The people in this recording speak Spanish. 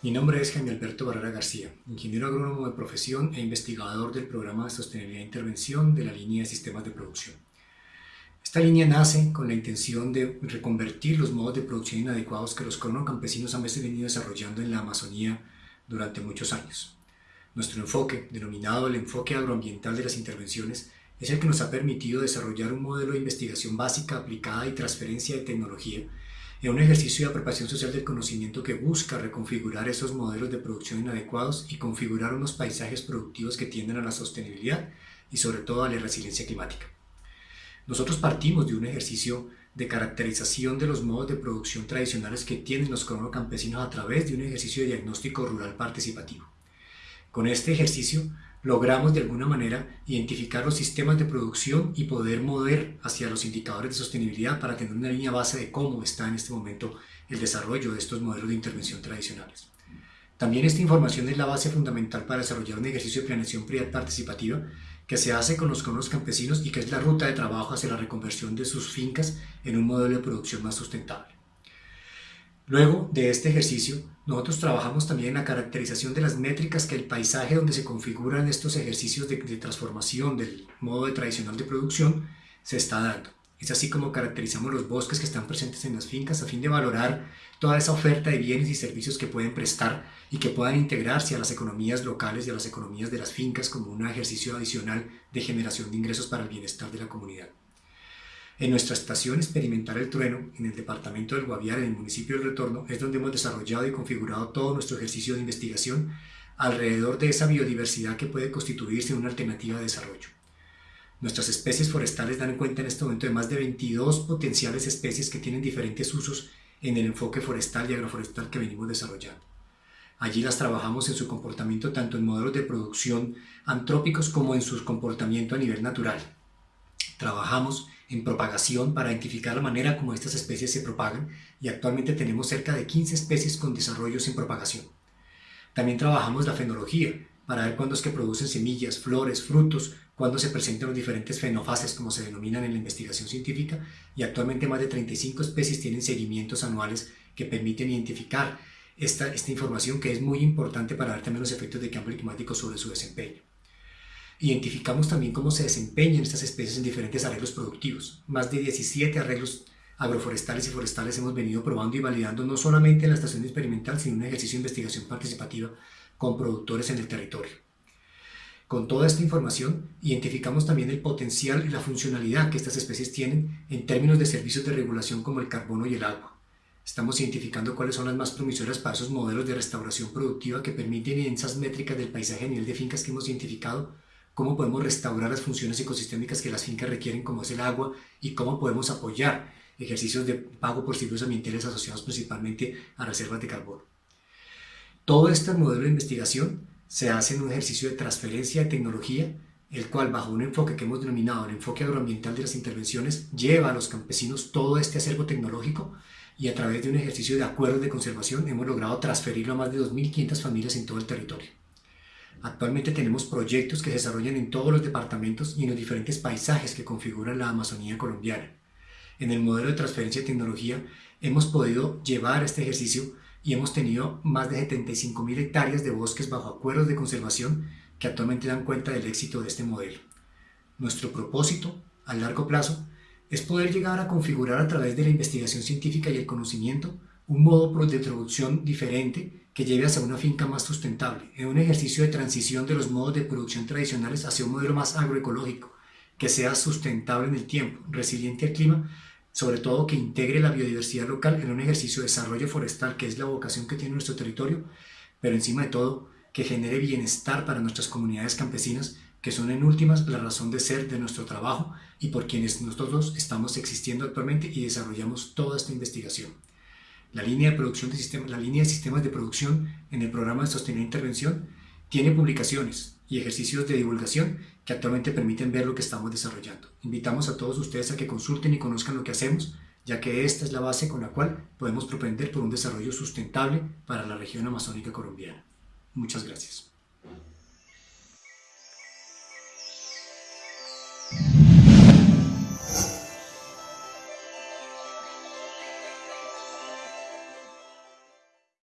Mi nombre es Jaime Alberto Barrera García, ingeniero agrónomo de profesión e investigador del programa de sostenibilidad e intervención de la línea de sistemas de producción. Esta línea nace con la intención de reconvertir los modos de producción inadecuados que los campesinos han venido desarrollando en la Amazonía durante muchos años. Nuestro enfoque, denominado el enfoque agroambiental de las intervenciones, es el que nos ha permitido desarrollar un modelo de investigación básica aplicada y transferencia de tecnología en un ejercicio de apropiación social del conocimiento que busca reconfigurar esos modelos de producción inadecuados y configurar unos paisajes productivos que tienden a la sostenibilidad y sobre todo a la resiliencia climática. Nosotros partimos de un ejercicio de caracterización de los modos de producción tradicionales que tienen los campesinos a través de un ejercicio de diagnóstico rural participativo. Con este ejercicio logramos de alguna manera identificar los sistemas de producción y poder mover hacia los indicadores de sostenibilidad para tener una línea base de cómo está en este momento el desarrollo de estos modelos de intervención tradicionales. También esta información es la base fundamental para desarrollar un ejercicio de planeación participativa que se hace con los campesinos y que es la ruta de trabajo hacia la reconversión de sus fincas en un modelo de producción más sustentable. Luego de este ejercicio, nosotros trabajamos también en la caracterización de las métricas que el paisaje donde se configuran estos ejercicios de, transformación del modo tradicional de producción se está dando. Es así como caracterizamos los bosques que están presentes en las fincas a fin de valorar toda esa oferta de bienes y servicios que pueden prestar y que puedan integrarse a las economías locales y a las economías de las fincas como un ejercicio adicional de generación de ingresos para el bienestar de la comunidad. En nuestra estación experimental El Trueno, en el departamento del Guaviare, en el municipio del Retorno, es donde hemos desarrollado y configurado todo nuestro ejercicio de investigación alrededor de esa biodiversidad que puede constituirse una alternativa de desarrollo. Nuestras especies forestales dan cuenta en este momento de más de 22 potenciales especies que tienen diferentes usos en el enfoque forestal y agroforestal que venimos desarrollando. Allí las trabajamos en su comportamiento tanto en modelos de producción antrópicos como en su comportamiento a nivel natural. Trabajamos en propagación para identificar la manera como estas especies se propagan y actualmente tenemos cerca de 15 especies con desarrollos en propagación. También trabajamos la fenología para ver cuándo es que producen semillas, flores, frutos, cuándo se presentan los diferentes fenofases como se denominan en la investigación científica y actualmente más de 35 especies tienen seguimientos anuales que permiten identificar esta, esta información que es muy importante para ver también los efectos de cambio climático sobre su desempeño. Identificamos también cómo se desempeñan estas especies en diferentes arreglos productivos. Más de 17 arreglos agroforestales y forestales hemos venido probando y validando no solamente en la estación experimental, sino en un ejercicio de investigación participativa con productores en el territorio. Con toda esta información, identificamos también el potencial y la funcionalidad que estas especies tienen en términos de servicios de regulación como el carbono y el agua. Estamos identificando cuáles son las más promisoras para esos modelos de restauración productiva que permiten en esas métricas del paisaje a nivel de fincas que hemos identificado cómo podemos restaurar las funciones ecosistémicas que las fincas requieren, como es el agua, y cómo podemos apoyar ejercicios de pago por servicios ambientales asociados principalmente a reservas de carbono. Todo este modelo de investigación se hace en un ejercicio de transferencia de tecnología, el cual bajo un enfoque que hemos denominado el enfoque agroambiental de las intervenciones, lleva a los campesinos todo este acervo tecnológico y a través de un ejercicio de acuerdos de conservación hemos logrado transferirlo a más de 2.500 familias en todo el territorio. Actualmente tenemos proyectos que se desarrollan en todos los departamentos y en los diferentes paisajes que configuran la Amazonía colombiana. En el modelo de transferencia de tecnología hemos podido llevar este ejercicio y hemos tenido más de 75.000 hectáreas de bosques bajo acuerdos de conservación que actualmente dan cuenta del éxito de este modelo. Nuestro propósito, a largo plazo, es poder llegar a configurar a través de la investigación científica y el conocimiento un modo de producción diferente que lleve hacia una finca más sustentable, en un ejercicio de transición de los modos de producción tradicionales hacia un modelo más agroecológico, que sea sustentable en el tiempo, resiliente al clima, sobre todo que integre la biodiversidad local en un ejercicio de desarrollo forestal, que es la vocación que tiene nuestro territorio, pero encima de todo, que genere bienestar para nuestras comunidades campesinas, que son en últimas la razón de ser de nuestro trabajo y por quienes nosotros estamos existiendo actualmente y desarrollamos toda esta investigación. La línea de, producción de sistemas, la línea de sistemas de producción en el programa de sostenibilidad e intervención tiene publicaciones y ejercicios de divulgación que actualmente permiten ver lo que estamos desarrollando. Invitamos a todos ustedes a que consulten y conozcan lo que hacemos, ya que esta es la base con la cual podemos propender por un desarrollo sustentable para la región amazónica colombiana. Muchas gracias.